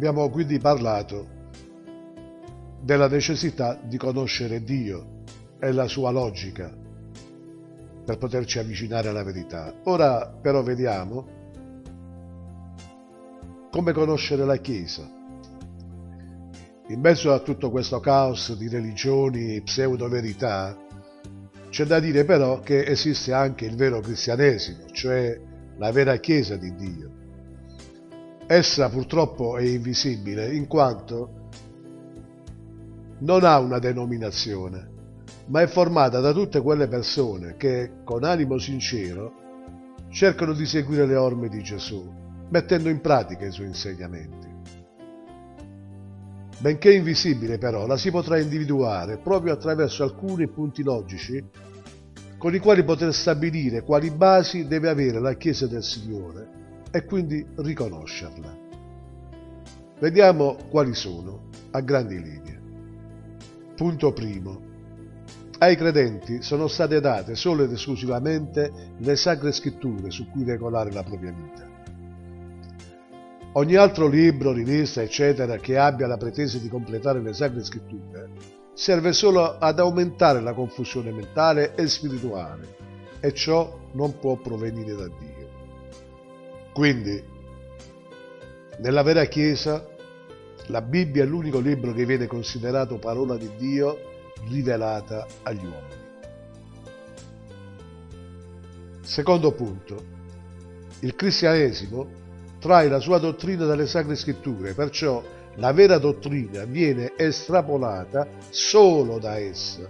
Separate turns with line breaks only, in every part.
abbiamo quindi parlato della necessità di conoscere Dio e la sua logica per poterci avvicinare alla verità. Ora però vediamo come conoscere la Chiesa. In mezzo a tutto questo caos di religioni e pseudo-verità, c'è da dire però che esiste anche il vero cristianesimo, cioè la vera Chiesa di Dio. Essa purtroppo è invisibile in quanto non ha una denominazione, ma è formata da tutte quelle persone che, con animo sincero, cercano di seguire le orme di Gesù, mettendo in pratica i suoi insegnamenti. Benché invisibile però, la si potrà individuare proprio attraverso alcuni punti logici con i quali poter stabilire quali basi deve avere la Chiesa del Signore e quindi riconoscerla. Vediamo quali sono a grandi linee. Punto primo. Ai credenti sono state date solo ed esclusivamente le sacre scritture su cui regolare la propria vita. Ogni altro libro, rivista, eccetera, che abbia la pretesa di completare le sacre scritture, serve solo ad aumentare la confusione mentale e spirituale, e ciò non può provenire da Dio. Quindi, nella vera Chiesa la Bibbia è l'unico libro che viene considerato parola di Dio rivelata agli uomini. Secondo punto, il cristianesimo trae la sua dottrina dalle sacre scritture, perciò la vera dottrina viene estrapolata solo da essa.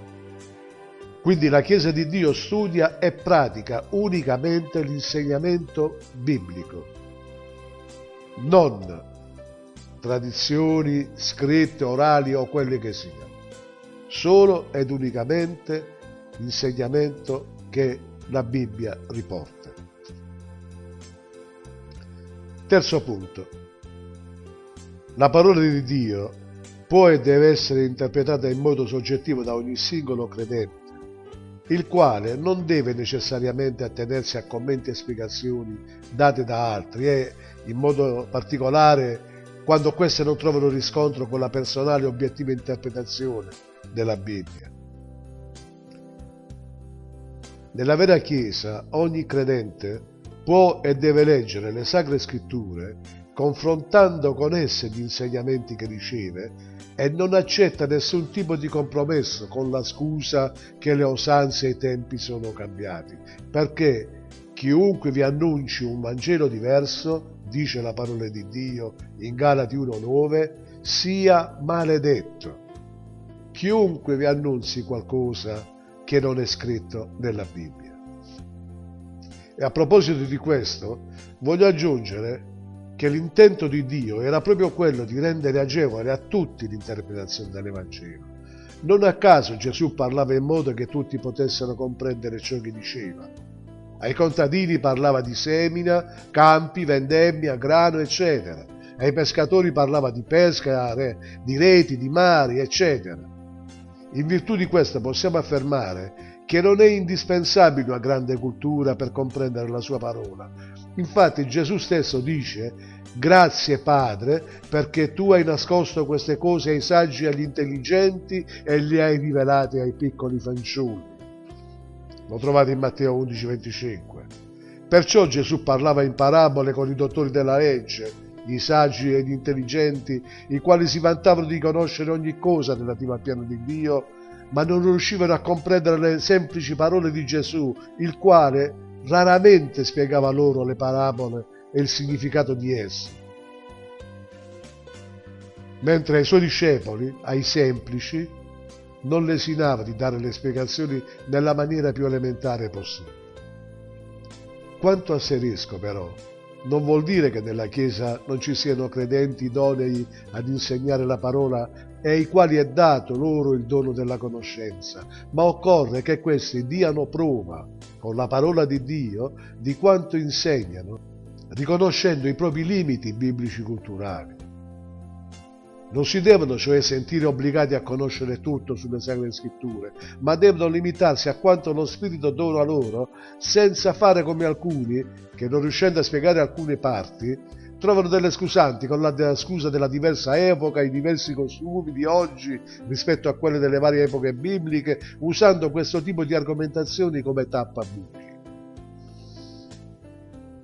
Quindi la Chiesa di Dio studia e pratica unicamente l'insegnamento biblico, non tradizioni scritte, orali o quelle che siano, solo ed unicamente l'insegnamento che la Bibbia riporta. Terzo punto. La parola di Dio può e deve essere interpretata in modo soggettivo da ogni singolo credente, il quale non deve necessariamente attenersi a commenti e spiegazioni date da altri e, in modo particolare, quando queste non trovano riscontro con la personale e obiettiva interpretazione della Bibbia. Nella vera Chiesa ogni credente può e deve leggere le Sacre Scritture confrontando con esse gli insegnamenti che riceve e non accetta nessun tipo di compromesso con la scusa che le usanze e i tempi sono cambiati, perché chiunque vi annunci un Vangelo diverso dice la parola di Dio in Galati 1.9, sia maledetto. Chiunque vi annunzi qualcosa che non è scritto nella Bibbia. E a proposito di questo, voglio aggiungere che l'intento di Dio era proprio quello di rendere agevole a tutti l'interpretazione dell'Evangelo. Non a caso Gesù parlava in modo che tutti potessero comprendere ciò che diceva ai contadini parlava di semina, campi, vendemmia, grano, eccetera. Ai pescatori parlava di pesca, di reti, di mari, eccetera. In virtù di questo possiamo affermare che non è indispensabile una grande cultura per comprendere la sua parola. Infatti Gesù stesso dice, grazie Padre, perché tu hai nascosto queste cose ai saggi e agli intelligenti e le hai rivelate ai piccoli fanciulli. Lo trovate in Matteo 11:25. Perciò Gesù parlava in parabole con i dottori della legge, i saggi e gli intelligenti, i quali si vantavano di conoscere ogni cosa relativa al piano di Dio, ma non riuscivano a comprendere le semplici parole di Gesù, il quale raramente spiegava loro le parabole e il significato di esse. Mentre ai suoi discepoli, ai semplici, non lesinava di dare le spiegazioni nella maniera più elementare possibile. Quanto asserisco però, non vuol dire che nella Chiesa non ci siano credenti idonei ad insegnare la parola e ai quali è dato loro il dono della conoscenza, ma occorre che questi diano prova con la parola di Dio di quanto insegnano, riconoscendo i propri limiti biblici culturali. Non si devono cioè sentire obbligati a conoscere tutto sulle Sacre Scritture, ma devono limitarsi a quanto lo Spirito dona loro, senza fare come alcuni che non riuscendo a spiegare alcune parti, trovano delle scusanti con la scusa della diversa epoca, i diversi costumi di oggi rispetto a quelle delle varie epoche bibliche, usando questo tipo di argomentazioni come tappa bibliche.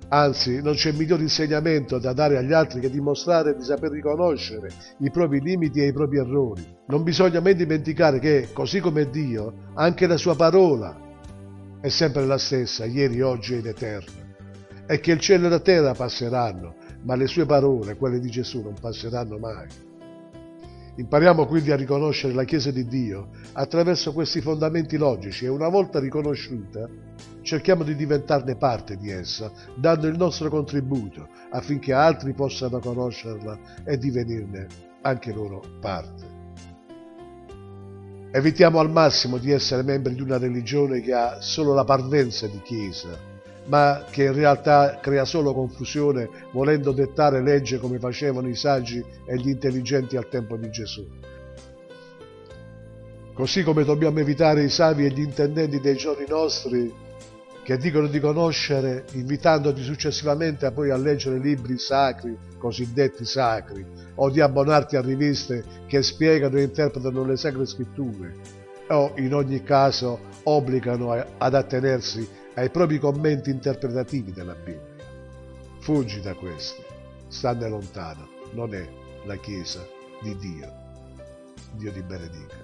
Anzi, non c'è miglior insegnamento da dare agli altri che dimostrare di saper riconoscere i propri limiti e i propri errori. Non bisogna mai dimenticare che, così come Dio, anche la sua parola è sempre la stessa, ieri, oggi ed eterna. E che il cielo e la terra passeranno, ma le sue parole, quelle di Gesù, non passeranno mai. Impariamo quindi a riconoscere la Chiesa di Dio attraverso questi fondamenti logici e una volta riconosciuta cerchiamo di diventarne parte di essa, dando il nostro contributo affinché altri possano conoscerla e divenirne anche loro parte. Evitiamo al massimo di essere membri di una religione che ha solo la parvenza di Chiesa, ma che in realtà crea solo confusione volendo dettare legge come facevano i saggi e gli intelligenti al tempo di Gesù. Così come dobbiamo evitare i savi e gli intendenti dei giorni nostri che dicono di conoscere, invitandoti successivamente a poi a leggere libri sacri, cosiddetti sacri, o di abbonarti a riviste che spiegano e interpretano le sacre scritture, o in ogni caso obbligano ad attenersi ai propri commenti interpretativi della Bibbia. Fuggi da questo, stanne lontano, non è la Chiesa di Dio. Dio ti benedica.